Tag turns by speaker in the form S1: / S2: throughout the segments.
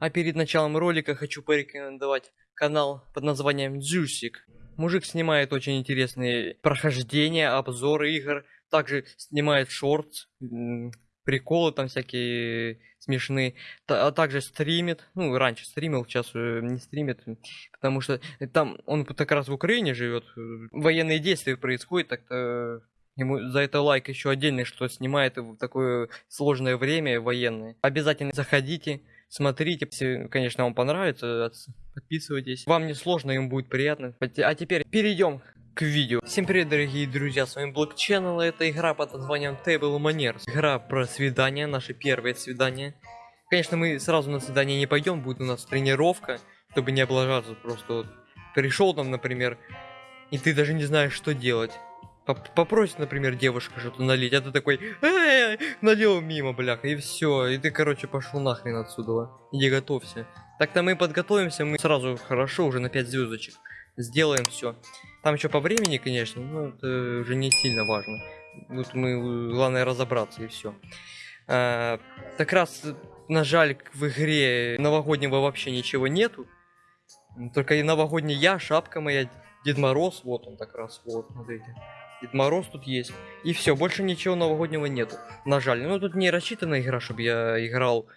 S1: А перед началом ролика хочу порекомендовать канал под названием Джусик. Мужик снимает очень интересные прохождения, обзоры игр, также снимает шорт, приколы там всякие смешные, а также стримит, ну раньше стримил, сейчас не стримит, потому что там он как раз в Украине живет, военные действия происходят, так-то Ему за это лайк еще отдельный, что снимает в такое сложное время военное. Обязательно заходите, смотрите. Конечно, вам понравится, подписывайтесь. Вам не сложно, им будет приятно. А теперь перейдем к видео. Всем привет, дорогие друзья, с вами Black Channel, это игра под названием Table Manners. Игра про свидание, наше первое свидание. Конечно, мы сразу на свидание не пойдем, будет у нас тренировка, чтобы не облажаться. Просто вот пришел там, например, и ты даже не знаешь, что делать. Попросит, например, девушка что-то налить, а ты такой, э, налил мимо, бляха, и все, и ты, короче, пошел нахрен отсюда, иди готовься. Так-то мы подготовимся, мы сразу хорошо, уже на 5 звездочек, сделаем все. Там еще по времени, конечно, но это уже не сильно важно. Тут мы, главное, разобраться и все. А, так раз, на жаль, в игре новогоднего вообще ничего нету. Только и новогодний я, шапка моя, Дед Мороз, вот он так раз, вот, смотрите. Дед Мороз тут есть. И все, больше ничего новогоднего нету. На жаль. Ну тут не рассчитана игра, чтобы я играл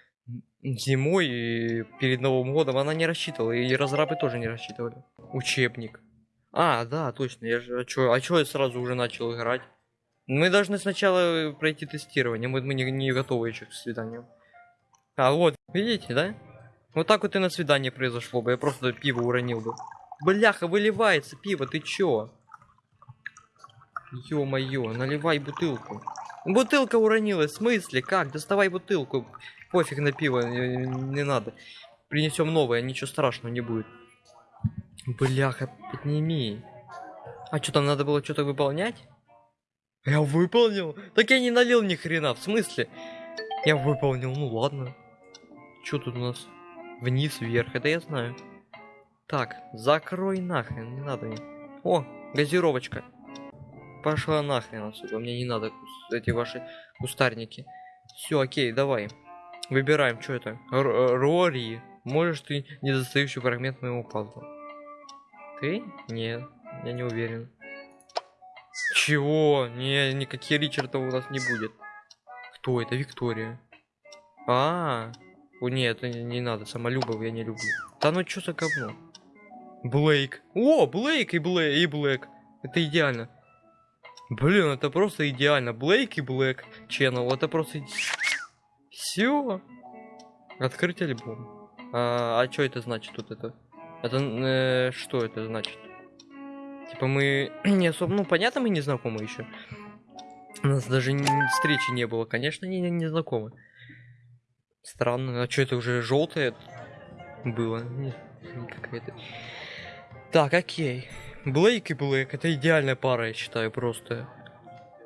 S1: зимой и перед Новым годом. Она не рассчитывала. И разрабы тоже не рассчитывали. Учебник. А, да, точно. Я же, а чё, а чё я сразу уже начал играть? Мы должны сначала пройти тестирование. Мы, мы не, не готовы еще к свиданию. А, вот, видите, да? Вот так вот и на свидание произошло бы. Я просто пиво уронил бы. Бляха, выливается пиво, ты чё? Ё-моё, наливай бутылку. Бутылка уронилась, в смысле? Как? Доставай бутылку. Пофиг на пиво, не, не надо. Принесем новое, ничего страшного не будет. Бляха, подними. А что там надо было что-то выполнять? Я выполнил? Так я не налил ни хрена, в смысле? Я выполнил, ну ладно. Что тут у нас? Вниз, вверх, это я знаю. Так, закрой нахрен, не надо мне. О, газировочка. Пошла нахрен отсюда, мне не надо эти ваши кустарники. Все, окей, давай. Выбираем, что это? Р Рори. Можешь ты недостающий фрагмент моего пазла? Ты? Нет, я не уверен. Чего? Не, никакие Ричарда у нас не будет. Кто это? Виктория. А, -а, -а. О, нет, не, не надо, самолюбов я не люблю. Да ну что за говно? Блейк. О, Блейк и Блейк, и Блэк. Это идеально. Блин, это просто идеально. Блейк и Блэк Channel, это просто... Все. Открыть альбом. А, а что это значит тут это? Это э, что это значит? Типа мы не особо, ну понятно, мы не знакомы еще. У нас даже встречи не было, конечно, не, не знакомы. Странно, а что это уже желтое было? Какая-то. Так, окей. Блейк и Блэк, это идеальная пара, я считаю, просто.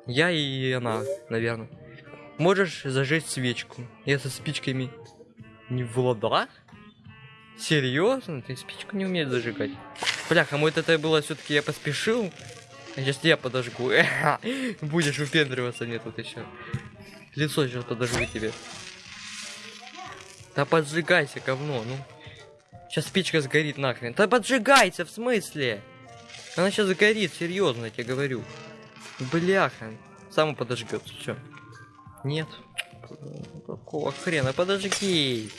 S1: Я и она, наверное. Можешь зажечь свечку. Я со спичками не в ладах? Серьезно? Ты спичку не умеешь зажигать? Бляха, вот это было все-таки я поспешил. Сейчас я подожгу. Будешь выпендриваться мне тут еще. Лицо сейчас подожгу тебе. Да поджигайся, говно, ну. Сейчас спичка сгорит нахрен. Да поджигайся, в смысле? Она сейчас сгорит, серьезно, я тебе говорю. Бляха. Сам подожгется, все. Нет. Какого хрена? Подожги.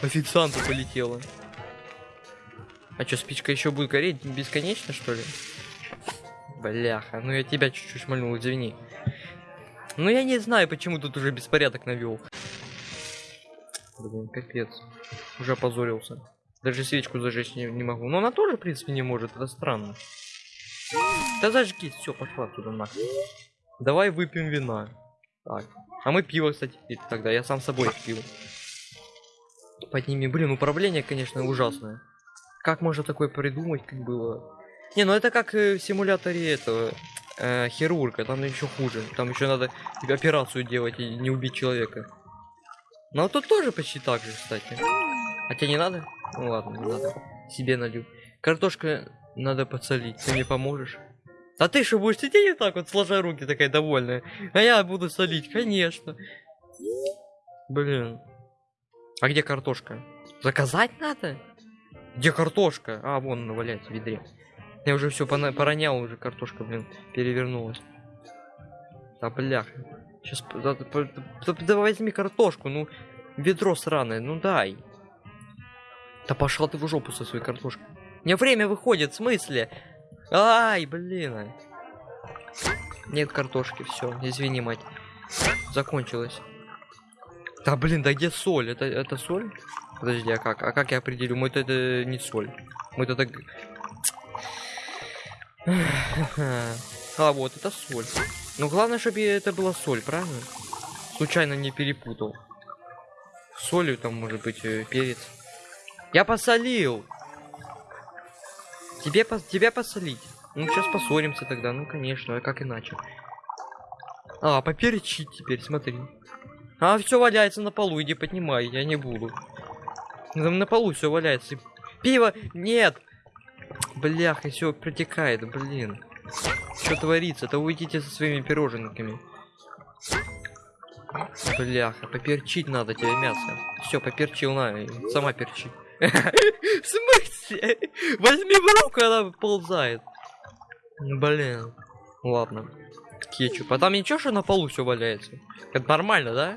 S1: Официанту полетела. А что, спичка еще будет гореть бесконечно, что ли? Бляха, ну я тебя чуть-чуть шмальнул, извини. Ну я не знаю, почему тут уже беспорядок навел. Блин, капец. Уже опозорился. Даже свечку зажечь не, не могу. Но она тоже, в принципе, не может. Это странно. Да зажги. Все, пошла туда нахуй. Давай выпьем вина. Так. А мы пиво, кстати, тогда. Я сам собой пил. Подними. Блин, управление, конечно, ужасное. Как можно такое придумать, как было? Не, ну это как э, в симуляторе этого э, хирурга. Там еще хуже. Там еще надо операцию делать и не убить человека. Но тут тоже почти так же, кстати. А тебе не надо? Ну ладно, не надо. Себе налью. Картошка надо подсолить. Ты мне поможешь? А ты что, будешь сидеть так вот, сложа руки, такая довольная? А я буду солить, конечно. Блин. А где картошка? Заказать надо? Где картошка? А, вон она валяется в ведре. Я уже все поронял, уже картошка, блин, перевернулась. Да бляха. Сейчас, да, да, да, да возьми картошку, ну, ведро сраное, ну дай. Да пошла ты в жопу со своей картошкой. Не время выходит, в смысле? Ай, блин. Нет картошки, все, извини, мать. Закончилось. Да блин, да где соль? Это, это соль? Подожди, а как? А как я определю? Мы это, это не соль. Мы это так... А, вот, это соль. Ну, главное, чтобы это была соль, правильно? Случайно не перепутал. Солью там может быть э, перец. Я посолил! Тебе, по тебя посолить. Ну, сейчас поссоримся тогда. Ну, конечно, а как иначе? А, поперчить теперь, смотри. А, все валяется на полу, иди поднимай, я не буду. Там на полу все валяется. Пиво! Нет! Бляха, все протекает, блин. Что творится? То уйдите со своими пироженками. Бляха, поперчить надо тебе мясо. Все, поперчил на, сама перчи. В смысле? Возьми в руку, она ползает. Блин. Ладно. Кетчуп. А там ничего, что на полу все валяется? Это нормально, да?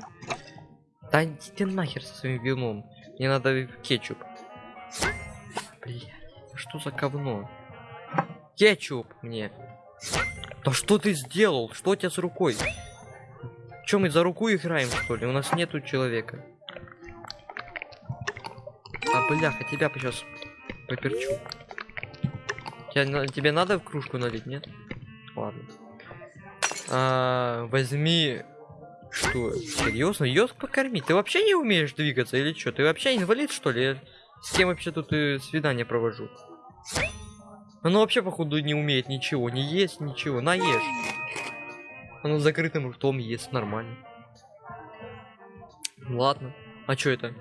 S1: Да иди нахер со своим вином. Мне надо кетчуп. Блять, что за говно? Кетчуп мне. Да что ты сделал? Что у тебя с рукой? Чем мы за руку играем, что ли? У нас нету человека. Бляха, тебя сейчас поперчу. Тебе надо в кружку налить, нет? Ладно. А, возьми... Что? Серьезно? Ее покормить? Ты вообще не умеешь двигаться или что? Ты вообще инвалид, что ли? С кем вообще тут и свидание провожу? Оно вообще, походу, не умеет ничего. Не есть ничего. Наешь. Оно закрытым ртом ест. Нормально. Ладно. А что это?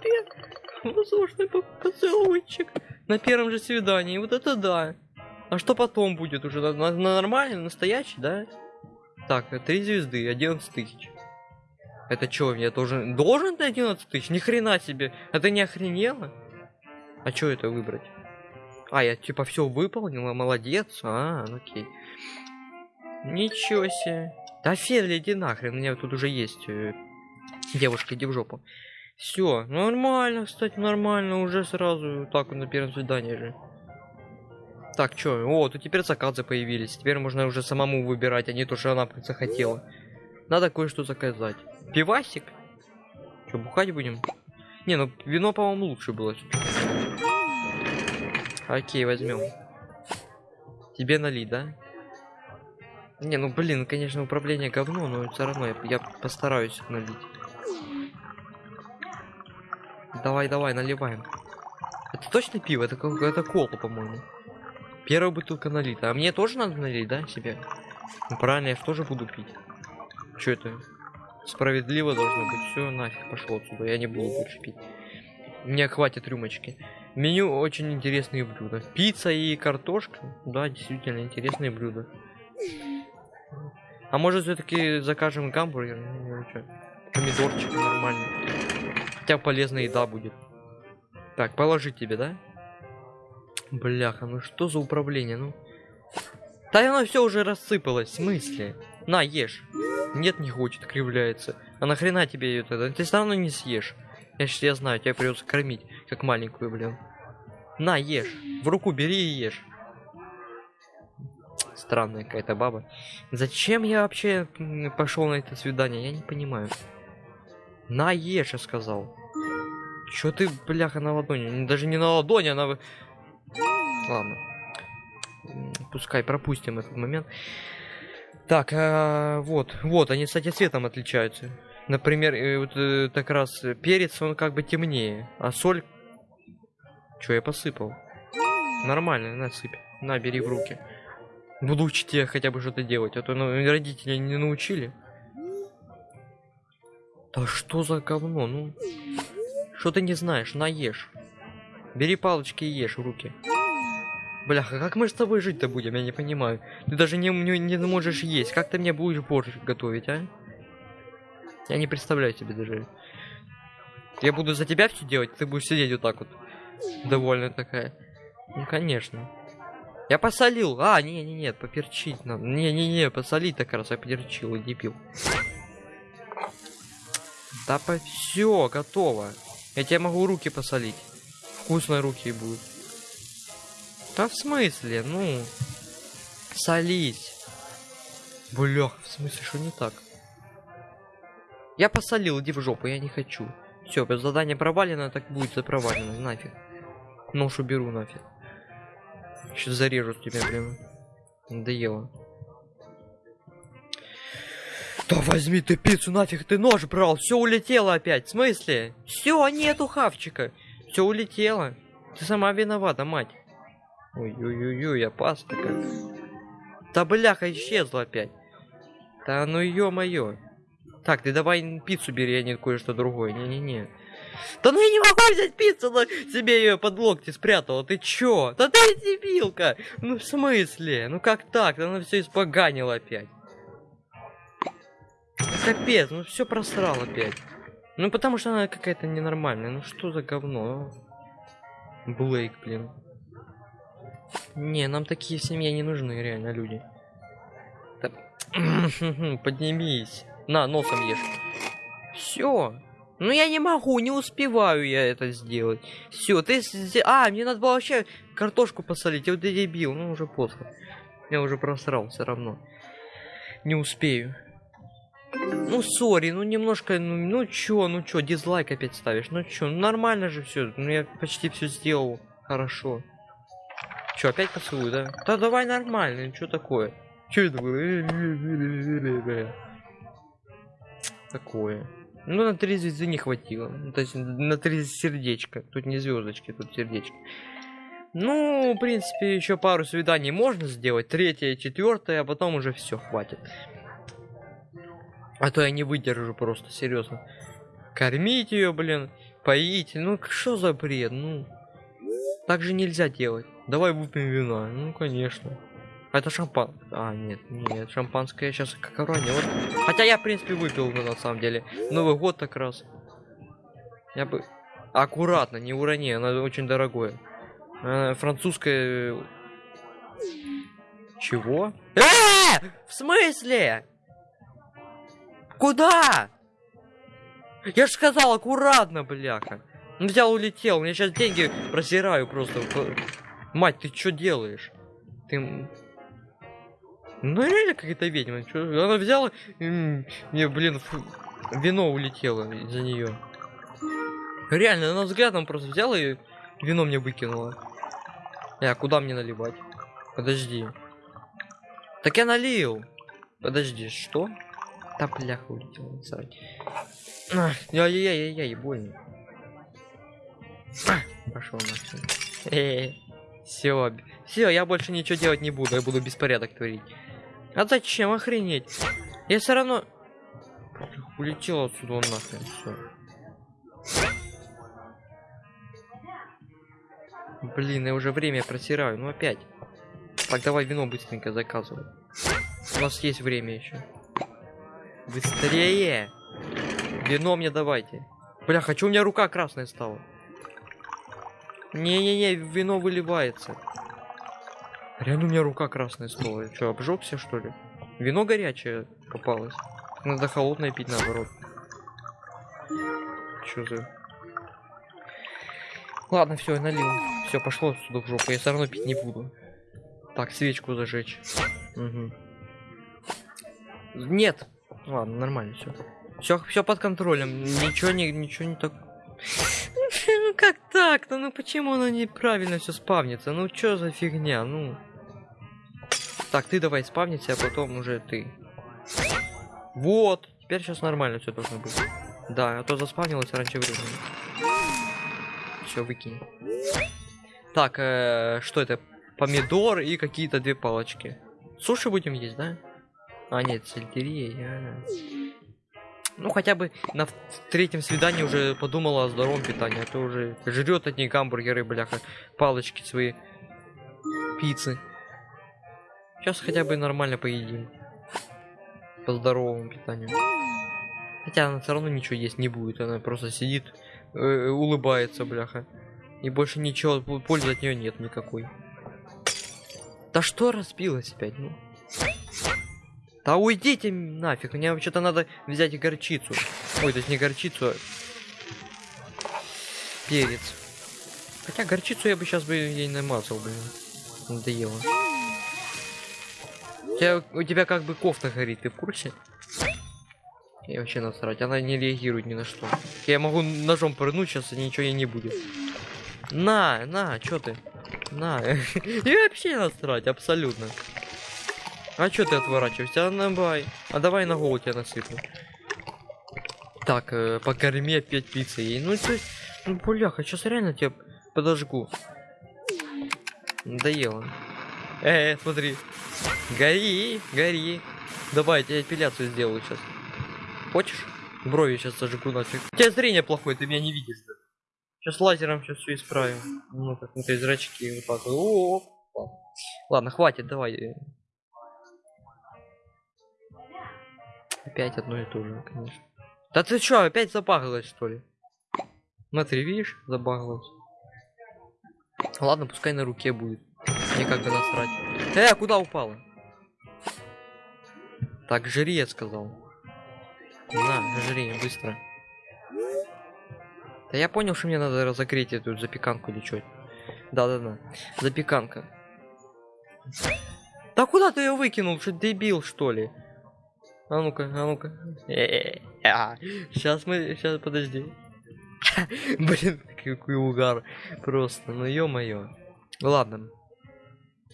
S1: Себе! Воздушный поцелуйчик. На первом же свидании. Вот это да. А что потом будет уже? На, на, на нормальный, настоящий, да? Так, три звезды, 11 тысяч. Это что, я должен... Должен ты 11 тысяч? Ни хрена себе. Это не охренело? А что это выбрать? А, я типа все выполнила, молодец. А, ну окей. Ничего себе. Да Федли, иди нахрен, у меня тут уже есть э, девушка, иди в жопу. Все, нормально, кстати, нормально, уже сразу так на первом свидании же. Так, чё? О, тут теперь заказы появились. Теперь можно уже самому выбирать, а не то, что она захотела. Надо кое-что заказать. Пивасик? Что, бухать будем? Не, ну вино, по-моему, лучше было. Окей, возьмем. Тебе налить, да? Не, ну блин, конечно, управление говно, но все равно я, я постараюсь налить. Давай, давай, наливаем. Это точно пиво? Это какая-то кола, по-моему. Первая бутылка налита. А мне тоже надо налить, да, себе? Ну, правильно, я же тоже буду пить. Что это? Справедливо должно быть. Все, нафиг, пошло отсюда. Я не буду больше пить. Мне хватит рюмочки. Меню очень интересные блюда. Пицца и картошка. Да, действительно интересные блюда. А может все-таки закажем гамбургер? Ну, Помидорчик нормально. Хотя полезная еда будет. Так, положить тебе, да? Бляха, ну что за управление, ну? Да оно все уже рассыпалось, в смысле? На, ешь. Нет, не хочет, кривляется. А нахрена тебе это? Ты все равно не съешь. Я сейчас я знаю, тебя придется кормить, как маленькую, блин. На, ешь. В руку бери и ешь. Странная какая-то баба. Зачем я вообще пошел на это свидание? Я не понимаю. На, ешь, я сказал. Чё ты, бляха, на ладони? Даже не на ладони, она Ладно. Пускай пропустим этот момент. Так, а, вот, вот, они, кстати, цветом отличаются. Например, э, вот э, так раз перец, он как бы темнее, а соль... Что я посыпал? Нормально, насыпь. На, бери в руки. Буду учить тебя хотя бы что-то делать, а то ну, родители не научили. Да что за говно, ну? Что ты не знаешь, наешь. Бери палочки и ешь в руки. Бляха, как мы с тобой жить-то будем, я не понимаю. Ты даже не, не, не можешь есть. Как ты мне будешь борщ готовить, а? Я не представляю себе даже. Я буду за тебя все делать, ты будешь сидеть вот так вот. Довольно такая. Ну, конечно. Я посолил. А, не, не, нет, поперчить надо. Не, не, не, посолить так раз я поперчил, не пил. Да по все, готово. Я тебе могу руки посолить. Вкусные руки будут. Да в смысле? Ну, солить. Блях, в смысле, что не так? Я посолил, иди в жопу, я не хочу. Все, задание провалено, так будет запровалено, нафиг. Нож уберу нафиг. Сейчас зарежу тебя, блин. Надоело. Да возьми ты пиццу, нафиг ты нож брал, все улетело опять. В смысле? Все, нету хавчика. Все улетело. Ты сама виновата, мать. Ой-ой-ой, опасно как. Да бляха, исчезла опять. Да ну ё-моё. Так, ты давай пиццу бери, а не кое-что другое. Не-не-не. Да ну я не могу взять пиццу, но себе ее под локти спрятала. Ты чё? Да ты дебилка! Ну в смысле? Ну как так? Она все испоганила опять. Капец, ну все просрал опять. Ну потому что она какая-то ненормальная. Ну что за говно? Блейк, блин. Не, нам такие в семье не нужны, реально, люди. Поднимись. На, носом ешь. Все. Ну я не могу, не успеваю я это сделать. Все, ты... А, мне надо было вообще картошку посолить. Я вот дебил, ну уже поздно. Я уже просрал все равно. Не успею. Ну, сори, ну немножко, ну, ну чё, ну чё, дизлайк опять ставишь, ну чё, ну нормально же все, ну я почти все сделал, хорошо. Чё, опять поцелуй, да? Да давай нормально, ну чё такое? Чё это было? Такое. Ну, на три звезды не хватило. Ну, то есть на три сердечка. Тут не звездочки, тут сердечки. Ну, в принципе, еще пару свиданий можно сделать. Третье, четвертое, а потом уже все хватит. А то я не выдержу просто, серьезно. Кормить ее, блин, поить. Ну, что за бред? Ну, так же нельзя делать. Давай выпьем вина. Ну, конечно. А это шампан... А, нет, нет, шампанское сейчас как уронил. Хотя я, в принципе, выпил бы на самом деле. Новый год так раз. Я бы... Аккуратно, не урони, оно очень дорогое. А, французское... Чего? Э! В смысле? Куда? Я же сказал аккуратно, бляха. Взял, улетел. Я сейчас деньги просираю просто. Мать, ты что делаешь? Ты... Ну реально какая-то ведьма. Чё? Она взяла, мне, блин, фу, вино улетело из-за нее. Реально, она взглядом просто взяла и вино мне выкинула. А куда мне наливать? Подожди. Так я налил. Подожди, что? Да бляха улетела, срать. Ай-яй-яй-яй, больно. Пошел. Все, все, я больше ничего делать не буду, я буду беспорядок творить. А зачем охренеть? Я все равно улетел отсюда он нахрен. Все. Блин, я уже время просираю. Ну опять. Так, давай вино быстренько заказывай. У нас есть время еще. Быстрее! Вино мне давайте. Бля, хочу, у меня рука красная стала. Не-не-не, вино выливается. Реально у меня рука красная стала. Что, обжегся что ли? Вино горячее попалось. Надо холодное пить наоборот. Что за... Ладно, все, я налил. Все, пошло сюда в жопу. Я все равно пить не буду. Так, свечку зажечь. Угу. Нет. Ладно, нормально все. Все, все под контролем. Ничего не, ничего не так. Ну как так-то? Ну почему оно неправильно все спавнится? Ну что за фигня? Ну. Так, ты давай спавниться, а потом уже ты. Вот. Теперь сейчас нормально все должно быть. Да, а то заспавнилось раньше времени. Все, выкинь. Так, э, что это? Помидор и какие-то две палочки. Суши будем есть, да? А, нет, сельдерей. А. Ну, хотя бы на третьем свидании уже подумала о здоровом питании, а то уже жрет одни гамбургеры, бляха, палочки свои, пиццы. Сейчас хотя бы нормально поедим. По здоровому питанию. Хотя она все равно ничего есть не будет, она просто сидит, э, улыбается, бляха. И больше ничего, пользы от нее нет никакой. Да что разбилось опять, ну? Да уйдите нафиг, мне вообще-то надо взять горчицу. Ой, то есть не горчицу, а перец. Хотя горчицу я бы сейчас бы ей намазал, блин. Надоело. У тебя, у тебя как бы кофта горит, ты в курсе? И вообще насрать, она не реагирует ни на что. Я могу ножом пырнуть, сейчас ничего ей не будет. На, на, чё ты? На. И вообще насрать, абсолютно. А чё ты отворачиваешься? А давай. А давай на голову тебя насыплю. Так, э, покорми опять пиццей ей. Ну ты, ну бляха, сейчас реально тебя подожгу. Надоело. Э, смотри. Гори, гори. Давай, я тебе эпиляцию сделаю сейчас. Хочешь? Брови сейчас зажгу нафиг. У тебя зрение плохое, ты меня не видишь. Сейчас лазером сейчас все исправим. Ну как, ты зрачки вот так. вот. О, ладно. Ладно, хватит, давай. Опять одно и то же, конечно. Да ты чё, опять забагалась что ли? Смотри, видишь, забагалась. Ладно, пускай на руке будет. Мне как бы насрать. Э, куда упала? Так, жри, я сказал. На, жри, быстро. Да я понял, что мне надо разогреть эту запеканку или что. Да-да-да. Запеканка. Да куда ты ее выкинул? Что дебил, что ли? А ну-ка, а ну-ка. Сейчас мы, сейчас подожди. Блин, какой угар. Просто, ну ё-моё. Ладно.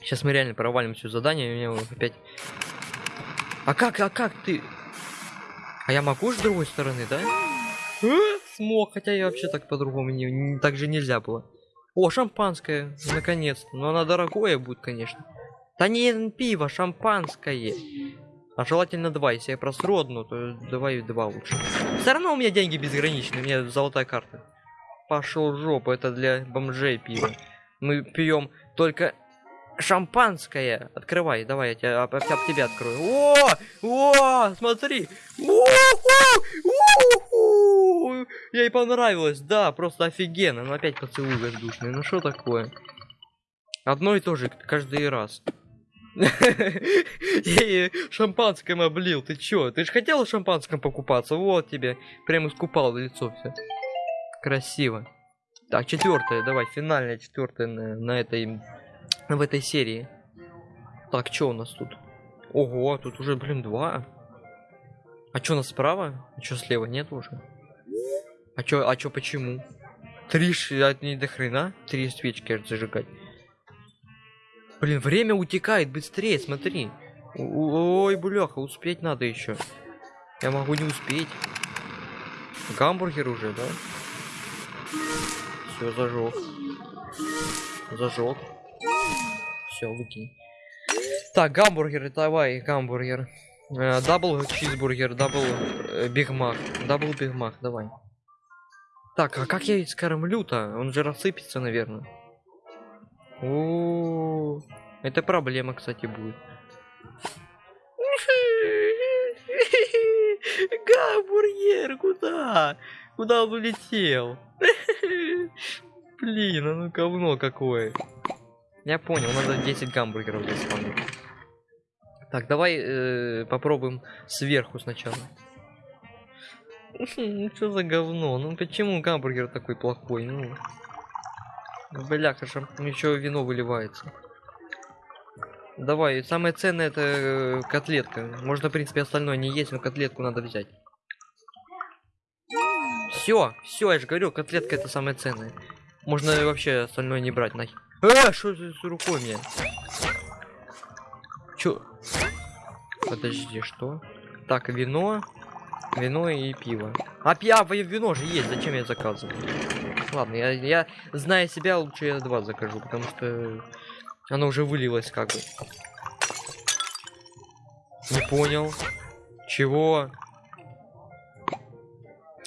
S1: Сейчас мы реально провалим все задание, у меня опять... А как, а как ты? А я могу с другой стороны, да? А, Смог, хотя я вообще так по-другому не, не- так же нельзя было. О, шампанское, наконец-то. Но она дорогое будет, конечно. Да не пиво, шампанское. А желательно два. Если я просру одну, то давай два лучше. Все равно у меня деньги безграничные, у меня золотая карта. Пошел жопу, это для бомжей пиво. Мы пьем только шампанское. Открывай, давай, я тебя, об, об тебя открою. О, о, смотри. У-ху. Ей понравилось, да, просто офигенно. Ну опять поцелуй воздушный, ну что такое? Одно и то же каждый раз. Я шампанским облил, ты чё? Ты же хотела шампанском покупаться? Вот тебе. Прям искупал лицо все. Красиво. Так, четвертое, давай, финальная четвертая на, на этой в этой серии. Так, что у нас тут? Ого, тут уже, блин, два. А что у нас справа? А что слева нет уже? А чё, а чё, почему? Три, ш- а не до хрена? Три свечки зажигать. Блин, время утекает быстрее, смотри. Ой, бляха, успеть надо еще. Я могу не успеть. Гамбургер уже, да? Все, зажег. Зажег. Все, выкинь. Так, гамбургеры, давай, гамбургер. Э, Double чизбургер, double э, Биг Мак. Double Биг Мак, давай. Так, а как я ведь скормлю-то? Он же рассыпется, наверное. О, это проблема, кстати, будет. Гамбургер, куда? Куда он улетел? Блин, а ну говно какое. Я понял, надо 10 гамбургеров здесь. Так, давай э, попробуем сверху сначала. Что за говно? Ну почему гамбургер такой плохой? Ну, бляха, шам... еще вино выливается. Давай, самое ценное это э, котлетка. Можно, в принципе, остальное не есть, но котлетку надо взять. Все, все, я же говорю, котлетка это самое ценное. Можно вообще остальное не брать нахер. А, что за с рукой мне? Чё? Подожди, что? Так, вино, вино и пиво. А пиво и вино же есть, зачем я заказываю? Ладно, я, я зная себя, лучше я два закажу, потому что оно уже вылилось как бы. Не понял. Чего?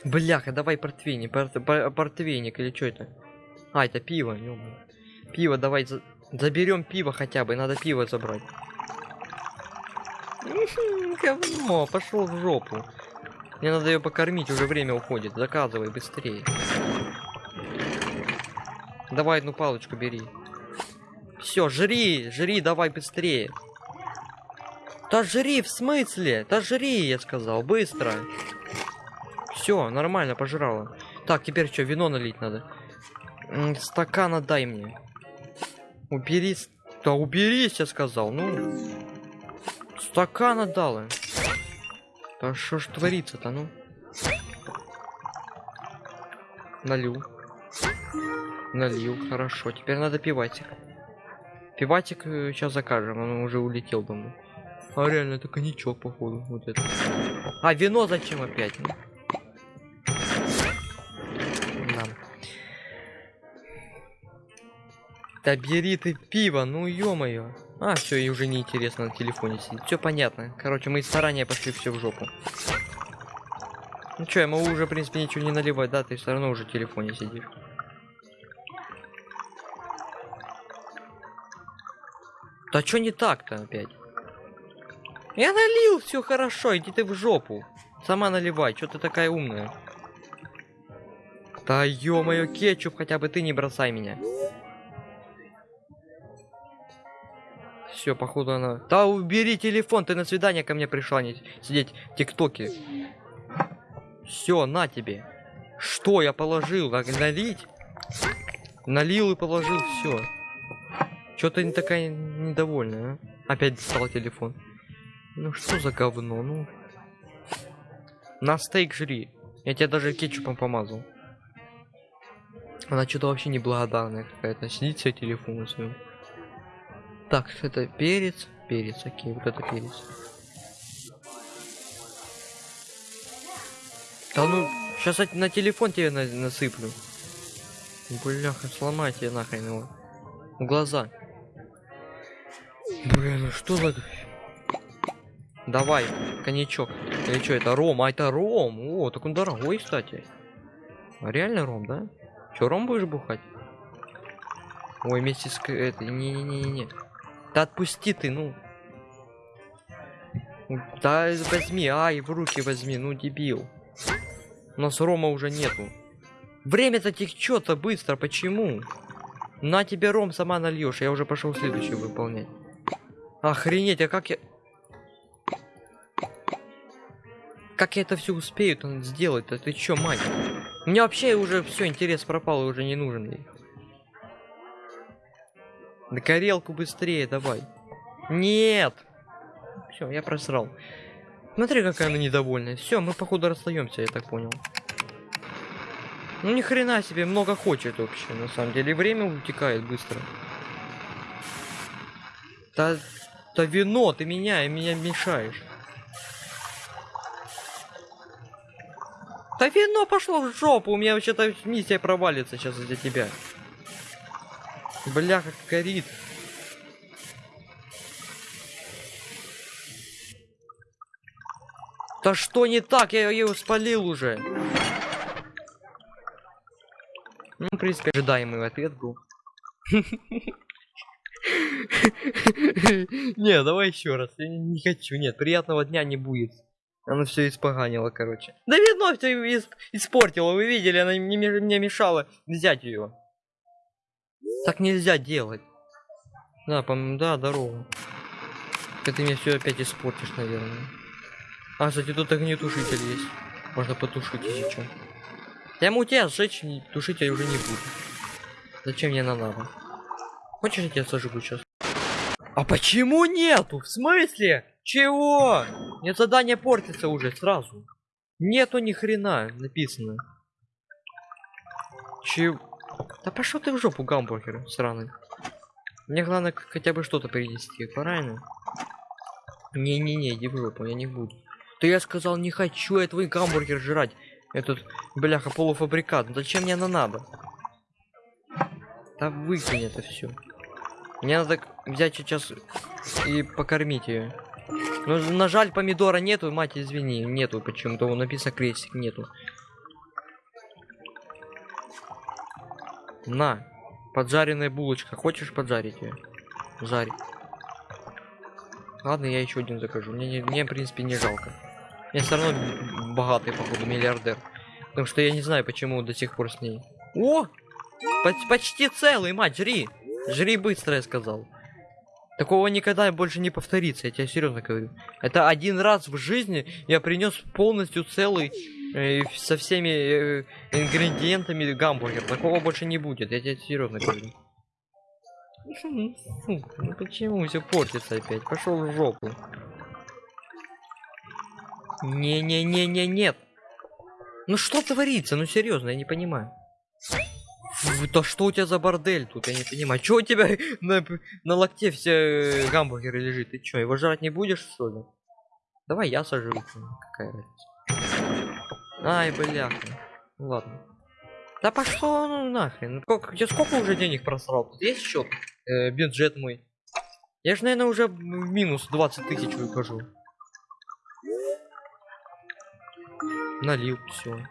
S1: Бляха, давай портвейник, порт- пор- портвейник или что это? А, это пиво. Пиво, давай за... заберем пиво хотя бы, надо пиво забрать. Мгм, Говно, пошел в жопу. Мне надо ее покормить, уже время уходит. Заказывай быстрее. Давай одну палочку бери. Все, жри, жри, давай быстрее. Да жри, в смысле? Да жри, я сказал, быстро. Все, нормально, пожрала. Так, теперь что, вино налить надо? Стакан отдай мне. Убери. Да уберись, я сказал. Ну. Стакан отдала. Да что ж творится-то, ну? Налил. Налил, хорошо. Теперь надо пиватик. Пиватик сейчас закажем, он уже улетел домой. А реально, это коньячок, походу, вот это. А, вино зачем опять? ну? Да. Да бери ты пиво, ну ё-моё. А, все, и уже неинтересно на телефоне сидеть. Все понятно. Короче, мы старания пошли все в жопу. Ну чё, я могу уже, в принципе, ничего не наливать, да? Ты все равно уже в телефоне сидишь. Да что не так-то опять? Я налил, все хорошо, иди ты в жопу. Сама наливай, что ты такая умная? Да ё-моё, кетчуп, хотя бы ты не бросай меня. Все, походу она... Да убери телефон, ты на свидание ко мне пришла, не сидеть в тиктоке. Все, на тебе. Что я положил? Налить? Налил и положил, все. Что ты не такая недовольная, а? Опять достал телефон. Ну что за говно, ну. На стейк жри. Я тебя даже кетчупом помазал. Она что-то вообще неблагодарная какая-то. Сидит себе телефон на своем. Так, это перец. Перец, окей, вот это перец. Да ну, сейчас на телефон тебе на- насыплю. Бляха, сломай тебе нахрен его. В глаза. Блин, ну что за... Давай, коньячок. Или что, это ром? А это ром. О, так он дорогой, кстати. А реально ром, да? Че, ром будешь бухать? Ой, вместе с... этой... Не-не-не-не. Да отпусти ты, ну. Да возьми, ай, в руки возьми, ну дебил. У нас рома уже нету. Время-то течет-то быстро, почему? На тебе ром сама нальешь, я уже пошел следующий выполнять. Охренеть, а как я... Как я это все успею сделать-то? Ты чё, мать? У меня вообще уже все, интерес пропал, и уже не нужен ей. На горелку быстрее давай. Нет! Все, я просрал. Смотри, какая она недовольная. Все, мы походу расстаемся, я так понял. Ну ни хрена себе, много хочет вообще, на самом деле. Время утекает быстро. Да, да вино, ты меня, меня мешаешь. Да вино пошло в жопу, у меня вообще-то миссия провалится сейчас из-за тебя. Бля, как горит. Да что не так? Я ее спалил уже. Ну, в принципе, ожидаемый ответ был. Не, давай еще раз. Я не- хочу. Нет, приятного дня не будет. Она все испоганила, короче. Да видно, все испортила. Вы видели, она мне мешала взять ее. Так нельзя делать. Да, по да, здорово. Ты мне все опять испортишь, наверное. А, кстати, тут огнетушитель есть. Можно потушить, если что. Я ему тебя сжечь, тушить я уже не буду. Зачем мне она надо? Хочешь, я тебя сожгу сейчас? А почему нету? В смысле? Чего? Нет, задание портится уже сразу. Нету ни хрена написано. Чего? Да пошел ты в жопу, гамбургер сраный. Мне главное хотя бы что-то принести, правильно? Не-не-не, иди в жопу, я не буду. Да я сказал, не хочу я твой гамбургер жрать. Этот, бляха, полуфабрикат. Ну Зачем мне она надо? Да выкинь это все. Мне надо взять сейчас и покормить ее. Но на жаль, помидора нету, мать, извини, нету почему-то. Написано крестик, нету. На, поджаренная булочка. Хочешь поджарить ее? Жарь. Ладно, я еще один закажу. Мне, не- мне, в принципе, не жалко. Я все равно богатый, походу, миллиардер. Потому что я не знаю, почему до сих пор с ней. О! Поч- почти целый, мать, жри! Жри быстро, я сказал. Такого никогда больше не повторится, я тебе серьезно говорю. Это один раз в жизни я принес полностью целый э, со всеми э, ингредиентами гамбургер. Такого больше не будет, я тебе серьезно говорю. Ну почему все портится опять? Пошел в жопу. Не-не-не-не, нет. Ну что творится? Ну серьезно, я не понимаю. Фу, Да что у тебя за бордель тут, я не понимаю. Чё у тебя на, на локте все э, гамбургеры лежит? Ты чё, его жрать не будешь, что ли? Давай я сожру. Какая разница. Ай, бляха. Ну ладно. Да пошло ну нахрен. Сколько, я сколько уже денег просрал? Тут есть счет? Э, бюджет мой. Я же, наверное, уже минус 20 тысяч выхожу. Налил, все.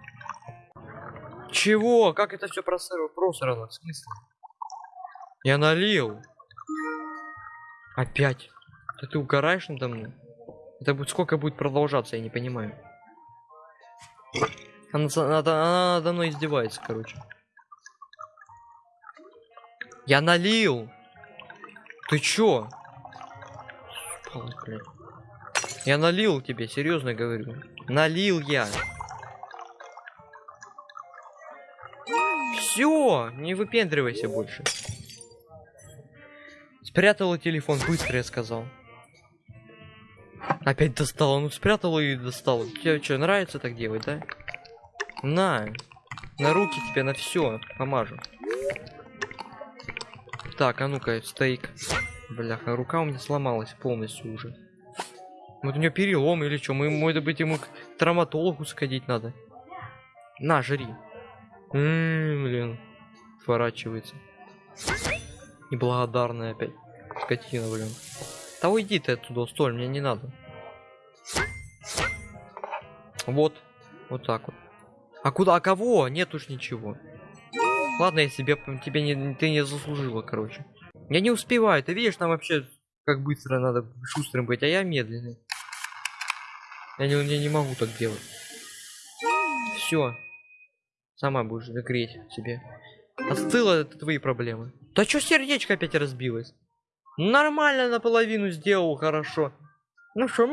S1: Чего? Как это все просрано? Просрано, в смысле? Я налил. Опять. Да ты угораешь надо мной? Это будет сколько будет продолжаться, я не понимаю. Она, надо, она надо мной издевается, короче. Я налил. Ты чё? Спал, блядь. Я налил тебе, серьезно говорю. Налил я. Все, не выпендривайся больше. Спрятала телефон, быстро я сказал. Опять достала, ну спрятала и достала. Тебе что, нравится так делать, да? На, на руки тебе, на все, помажу. Так, а ну-ка, стейк. Бляха, рука у меня сломалась полностью уже. Вот у нее перелом или что? Мы, может быть, ему к травматологу сходить надо. На, жри. М, блин. Сворачивается. Неблагодарная опять. Скотина, блин. Да уйди ты оттуда, столь, мне не надо. Вот. Вот так вот. А куда? А кого? Нет уж ничего. Ладно, я себе тебе не, ты не заслужила, короче. Я не успеваю, ты видишь, там вообще как быстро надо шустрым быть, а я медленный. Я не, я не могу так делать. Все. Сама будешь греть себе. Остыло это твои проблемы. Да чё сердечко опять разбилось? Нормально наполовину сделал, хорошо. Ну что,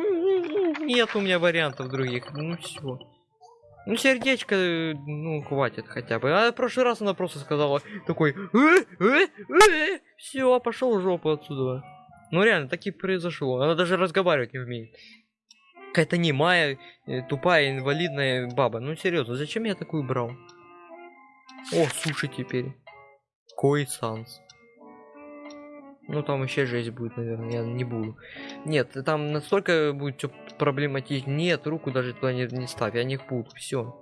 S1: нет у меня вариантов других. Ну все. Ну сердечко, э, ну хватит хотя бы. А в прошлый раз она просто сказала такой, э, все, пошел в жопу отсюда. Ну реально, так и произошло. Она даже разговаривать не умеет. Какая-то немая, э, тупая, инвалидная баба. Ну серьезно, зачем я такую брал? О, суши теперь. Кой санс. Ну там вообще жесть будет, наверное, я не буду. Нет, там настолько будет все проблематично. Нет, руку даже туда не, не ставь, я не буду, все.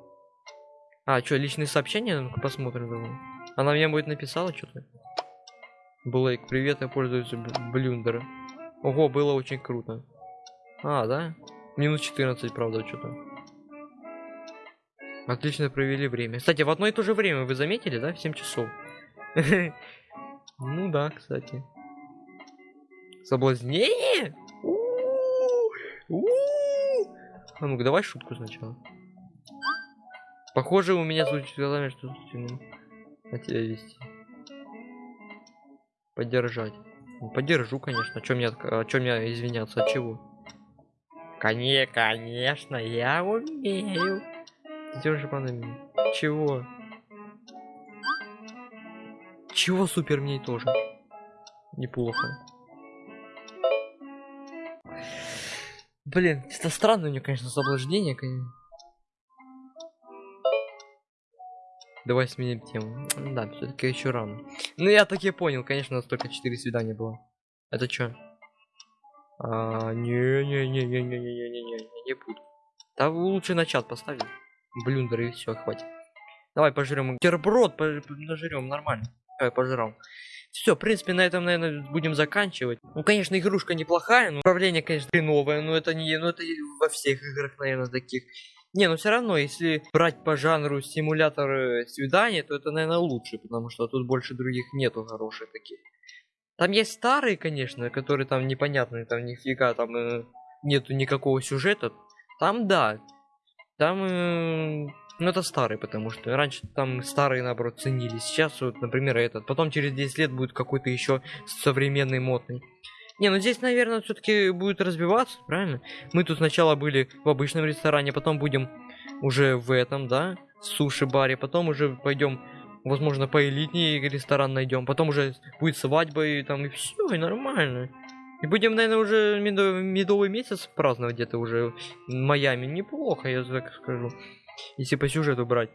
S1: А, что, личные сообщения? Ну-ка посмотрим давай. Она мне будет написала что-то. Блейк, привет, я пользуюсь блюндера. Ого, было очень круто. А, да? Минус 14, правда, что-то. Отлично провели время. Кстати, в одно и то же время вы заметили, да? В 7 часов. Ну да, кстати. Соблазнение? А ну-ка, давай шутку сначала. Похоже, у меня звучит глазами, что ну, на тебя вести. Поддержать. Ну, поддержу, конечно. О чем отка- о чем мне извиняться? От чего? Коне, конечно, я умею. Держи по нами. Чего? Чего супер мне тоже? Неплохо. Блин, это странное у него, конечно, соблаждение, конечно. Давай сменим тему. Да, все-таки еще рано. Ну я так и понял, конечно, у нас только 4 свидания было. Это что? А, не-не-не-не-не-не-не-не, не буду. Да лучше на чат поставим. Блюндер и все, хватит. Давай пожрем. Терброд нажрем нормально. Давай пожрал. Все, в принципе, на этом, наверное, будем заканчивать. Ну, конечно, игрушка неплохая, но управление, конечно, новое, но это не, ну это во всех играх, наверное, таких. Не, но все равно, если брать по жанру симулятор э, свидания, то это, наверное, лучше, потому что тут больше других нету хороших таких. Там есть старые, конечно, которые там непонятные, там нифига там э, нету никакого сюжета. Там да. Там, э, ну это старый, потому что раньше там старые, наоборот, ценились. Сейчас вот, например, этот. Потом через 10 лет будет какой-то еще современный модный. Не, ну здесь, наверное, все-таки будет разбиваться, правильно? Мы тут сначала были в обычном ресторане, потом будем уже в этом, да, суши-баре, потом уже пойдем, возможно, по элитней ресторан найдем, потом уже будет свадьба и там и все, и нормально. И будем, наверное, уже медовый, медовый месяц праздновать где-то уже в Майами. Неплохо, я так скажу. Если по сюжету брать.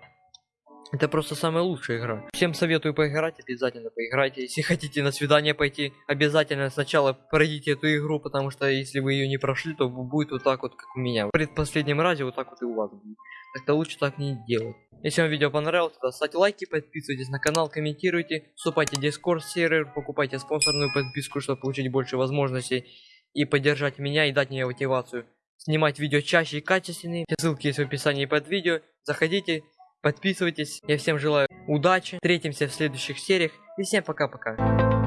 S1: Это просто самая лучшая игра. Всем советую поиграть, обязательно поиграйте. Если хотите на свидание пойти, обязательно сначала пройдите эту игру, потому что если вы ее не прошли, то будет вот так вот, как у меня. В предпоследнем разе вот так вот и у вас будет. Так-то лучше так не делать. Если вам видео понравилось, то ставьте лайки, подписывайтесь на канал, комментируйте, вступайте в Discord сервер, покупайте спонсорную подписку, чтобы получить больше возможностей и поддержать меня и дать мне мотивацию снимать видео чаще и качественнее. Все ссылки есть в описании под видео. Заходите, подписывайтесь. Я всем желаю удачи. Встретимся в следующих сериях. И всем пока-пока.